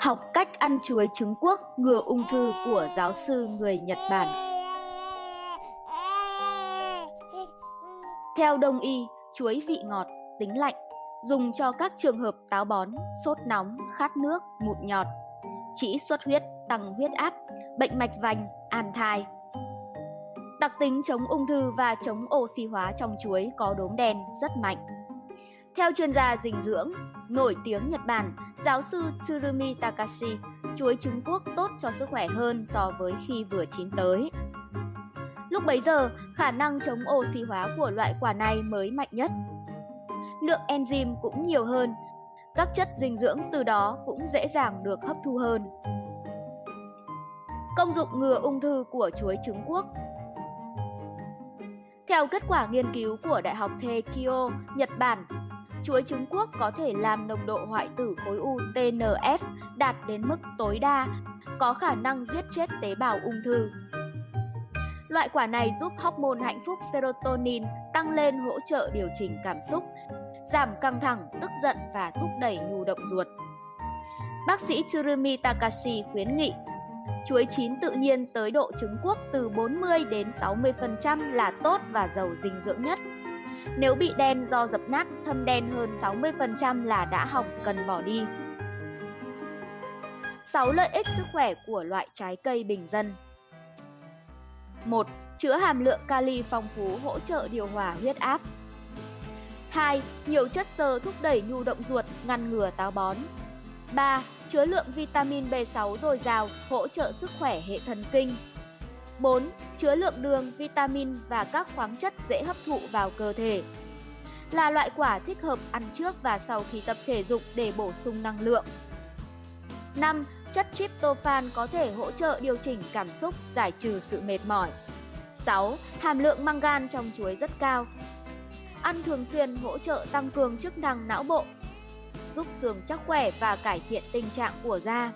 Học cách ăn chuối trứng quốc ngừa ung thư của giáo sư người Nhật Bản. Theo đông y, chuối vị ngọt, tính lạnh, dùng cho các trường hợp táo bón, sốt nóng, khát nước, mụn nhọt, chỉ xuất huyết, tăng huyết áp, bệnh mạch vành, an thai. Đặc tính chống ung thư và chống oxy hóa trong chuối có đốm đen rất mạnh. Theo chuyên gia dinh dưỡng, nổi tiếng Nhật Bản, giáo sư Tsurumi Takashi, chuối Trung Quốc tốt cho sức khỏe hơn so với khi vừa chín tới. Lúc bấy giờ, khả năng chống oxy hóa của loại quả này mới mạnh nhất. Lượng enzyme cũng nhiều hơn, các chất dinh dưỡng từ đó cũng dễ dàng được hấp thu hơn. Công dụng ngừa ung thư của chuối trứng quốc Theo kết quả nghiên cứu của Đại học Teikyo, Nhật Bản, chuối trứng quốc có thể làm nồng độ hoại tử khối u TNF đạt đến mức tối đa, có khả năng giết chết tế bào ung thư. Loại quả này giúp hormone hạnh phúc serotonin tăng lên hỗ trợ điều chỉnh cảm xúc, giảm căng thẳng, tức giận và thúc đẩy nhu động ruột. Bác sĩ Tsurumi Takashi khuyến nghị chuối chín tự nhiên tới độ trứng quốc từ 40 đến 60% là tốt và giàu dinh dưỡng nhất. Nếu bị đen do dập nát, thâm đen hơn 60% là đã hỏng cần bỏ đi. 6 lợi ích sức khỏe của loại trái cây bình dân 1. Chứa hàm lượng kali phong phú hỗ trợ điều hòa huyết áp 2. Nhiều chất xơ thúc đẩy nhu động ruột, ngăn ngừa táo bón 3. Chứa lượng vitamin B6 dồi dào, hỗ trợ sức khỏe hệ thần kinh 4. Chứa lượng đường, vitamin và các khoáng chất dễ hấp thụ vào cơ thể. Là loại quả thích hợp ăn trước và sau khi tập thể dục để bổ sung năng lượng. 5. Chất tryptophan có thể hỗ trợ điều chỉnh cảm xúc, giải trừ sự mệt mỏi. 6. Hàm lượng mangan trong chuối rất cao. Ăn thường xuyên hỗ trợ tăng cường chức năng não bộ, giúp xương chắc khỏe và cải thiện tình trạng của da.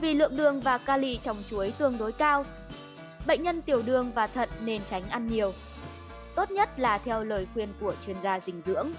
Vì lượng đường và kali trong chuối tương đối cao, bệnh nhân tiểu đường và thận nên tránh ăn nhiều. Tốt nhất là theo lời khuyên của chuyên gia dinh dưỡng.